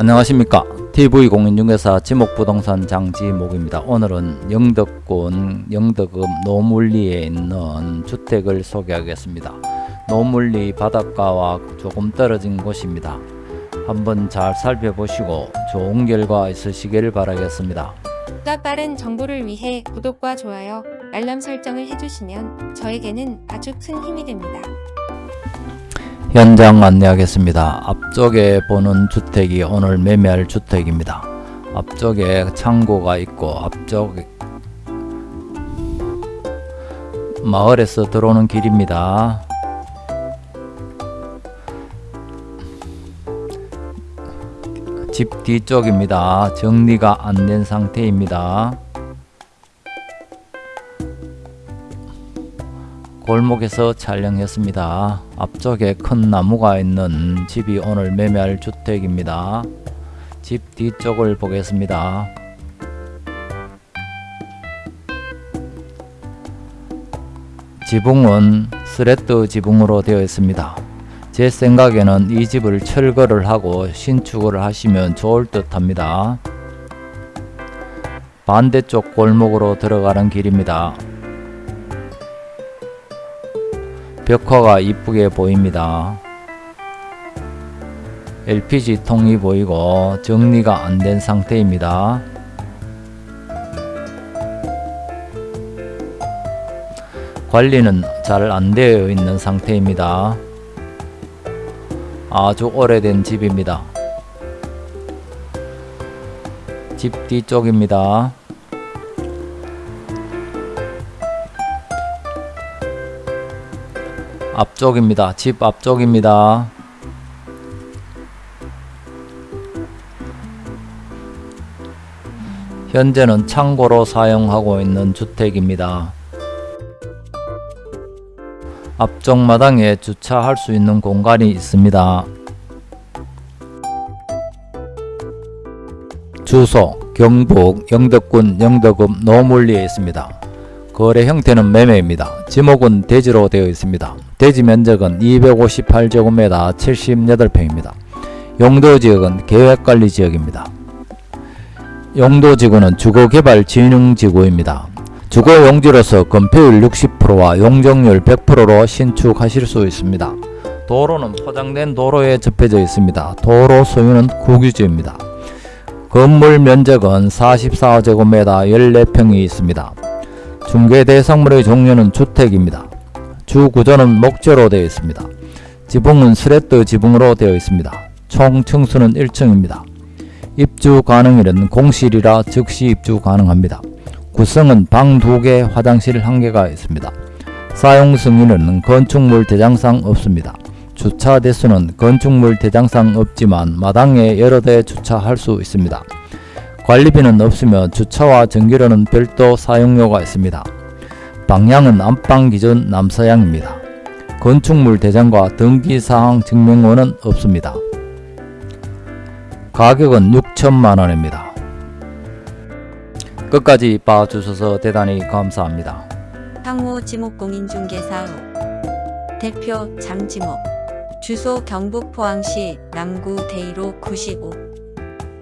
안녕하십니까. TV공인중개사 지목부동산 장지목입니다. 오늘은 영덕군 영덕읍 노물리에 있는 주택을 소개하겠습니다. 노물리 바닷가와 조금 떨어진 곳입니다. 한번 잘 살펴보시고 좋은 결과 있으시길 바라겠습니다. 보다 빠른 정보를 위해 구독과 좋아요, 알람 설정을 해주시면 저에게는 아주 큰 힘이 됩니다. 현장 안내하겠습니다. 앞쪽에 보는 주택이 오늘 매매할 주택입니다. 앞쪽에 창고가 있고 앞쪽 마을에서 들어오는 길입니다. 집 뒤쪽입니다. 정리가 안 된 상태입니다. 골목에서 촬영했습니다. 앞쪽에 큰 나무가 있는 집이 오늘 매매할 주택입니다. 집 뒤쪽을 보겠습니다. 지붕은 스레트 지붕으로 되어 있습니다. 제 생각에는 이 집을 철거를 하고 신축을 하시면 좋을 듯 합니다. 반대쪽 골목으로 들어가는 길입니다. 벽화가 이쁘게 보입니다. LPG 통이 보이고 정리가 안 된 상태입니다. 관리는 잘 안 되어 있는 상태입니다. 아주 오래된 집입니다. 집 뒤쪽입니다. 앞쪽입니다. 집 앞쪽입니다. 현재는 창고로 사용하고 있는 주택입니다. 앞쪽 마당에 주차할 수 있는 공간이 있습니다. 주소 경북 영덕군 영덕읍 노물리에 있습니다. 거래 형태는 매매입니다. 지목은 대지로 되어 있습니다. 대지 면적은 258제곱미터 78평입니다. 용도지역은 계획관리지역입니다. 용도지구는 주거개발진흥지구입니다. 주거 용지로서 건폐율 60%와 용적률 100%로 신축하실 수 있습니다. 도로는 포장된 도로에 접해져 있습니다. 도로 소유는 국유지입니다. 건물 면적은 44제곱미터 14평이 있습니다. 중개 대상물의 종류는 주택입니다. 주 구조는 목재로 되어 있습니다. 지붕은 스레트 지붕으로 되어 있습니다. 총 층수는 1층입니다. 입주 가능일은 공실이라 즉시 입주 가능합니다. 구성은 방 2개, 화장실 1개가 있습니다. 사용 승인은 건축물 대장상 없습니다. 주차 대수는 건축물 대장상 없지만 마당에 여러 대 주차할 수 있습니다. 관리비는 없으며 주차와 전기료는 별도 사용료가 있습니다. 방향은 안방 기준 남서향입니다. 건축물 대장과 등기사항 증명원은 없습니다. 가격은 6천만원입니다. 끝까지 봐주셔서 대단히 감사합니다. 향후 지목공인중개사업 대표 장지목 주소 경북 포항시 남구 대이로 95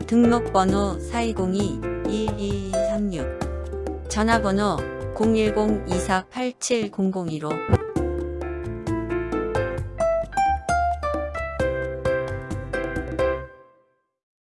등록번호 4202-1236 전화번호 010-2487-0015